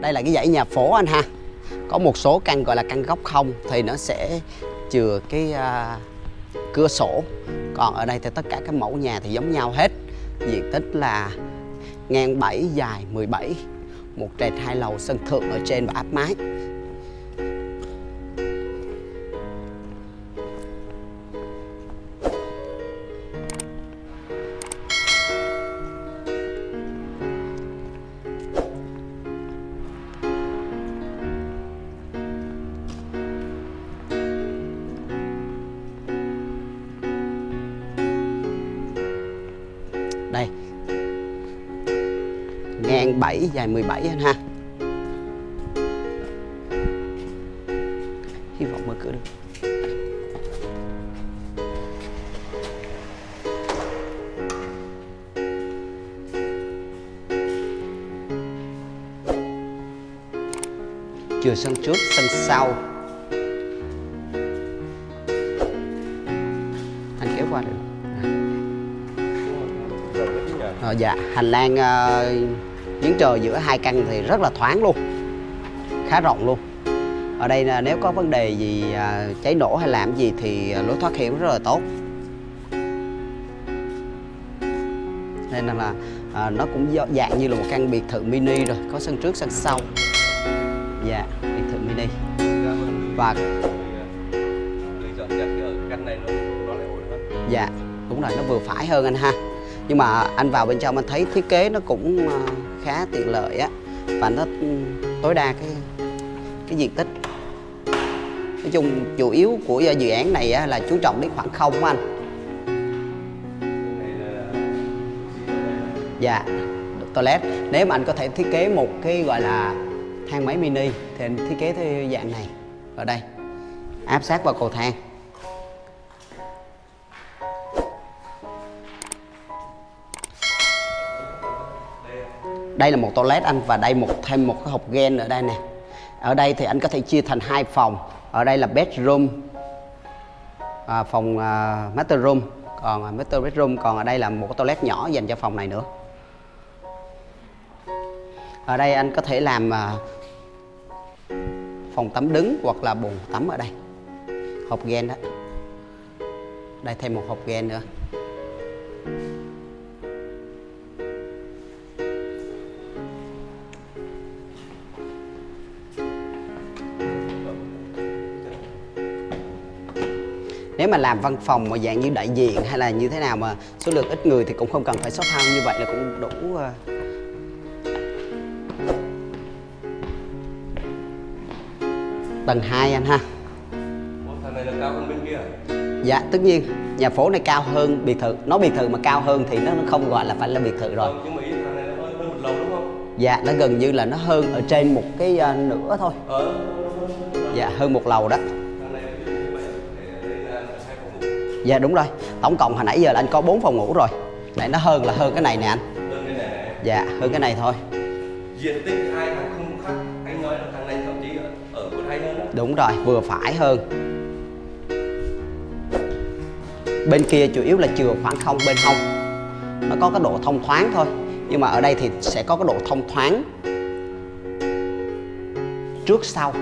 đây là cái dãy nhà phố anh ha. Có một số căn gọi là căn góc không thì nó sẽ chừa cái uh, cửa sổ. Còn ở đây thì tất cả các mẫu nhà thì giống nhau hết. Diện tích là ngang 7 dài 17 một trệt hai lầu sân thượng ở trên và áp mái. Đây. Ngang 7 dài 17 anh ha. Hy vọng mở cửa được. Chừa sân trước sân sau. Anh kéo qua được à, dạ, hành lang uh, giếng trời giữa hai căn thì rất là thoáng luôn Khá rộng luôn. Ở đây là nếu có vấn đề gì uh, cháy nổ hay làm gì thì lối thoát hiểm rất là tốt. Nên là uh, nó cũng dạng như là một căn biệt thự mini rồi Có sân trước, sân sau. Dạ, biệt thự mini. Và Dạ, đúng rồi, nó vừa phải hơn anh ha nhưng mà anh vào bên trong anh thấy thiết kế nó cũng ờ, khá tiện lợi á. Và nó ừ, tối đa cái cái diện tích. Nói chung chủ yếu của dự án này á, là chú trọng đến khoảng không của anh. Dạ toilet. Nếu mà anh có thể thiết kế một cái gọi là thang máy mini thì anh thiết kế theo dạng này. Ở đây áp sát vào cầu thang. Đây là một toilet anh và đây một thêm một cái hộp gen ở đây nè. Ở đây thì anh có thể chia thành hai phòng. Ở đây là bedroom à, phòng à, master room. Còn à, master bedroom còn ở đây là một cái toilet nhỏ dành cho phòng này nữa. Ở đây anh có thể làm à, phòng tắm đứng hoặc là bồn tắm ở đây. Hộp gen đó. Đây thêm một hộp gen nữa. Nếu mà làm văn phòng mà dạng như đại diện hay là như thế nào mà số lượng ít người thì cũng không cần phải shop house như vậy là cũng đủ uh... tầng 2 anh ha. Thằng này là cao hơn bên kia dạ tất nhiên. Nhà phố này cao hơn biệt thự. Nó biệt thự mà cao hơn thì nó không gọi là phải là biệt thự rồi. Nhưng mà ý thằng này nó hơn, hơn một lầu đúng không? Dạ nó gần như là nó hơn ở trên một cái uh, nửa thôi. Ờ. Dạ hơn một lầu đó dạ đúng rồi. Tổng cộng hồi nãy giờ là anh có 4 phòng ngủ rồi. Này nó hơn là hơn cái này nè anh. Đơn cái này này dạ hơn cái này thôi. Diện tích hai thằng không khác anh nói là thằng này thậm chí ở, ở còn hay hơn đó đúng rồi vừa phải hơn. Bên kia chủ yếu là chừa khoảng không bên hông. Nó có cái độ thông thoáng thôi nhưng mà ở đây thì sẽ có cái độ thông thoáng trước sau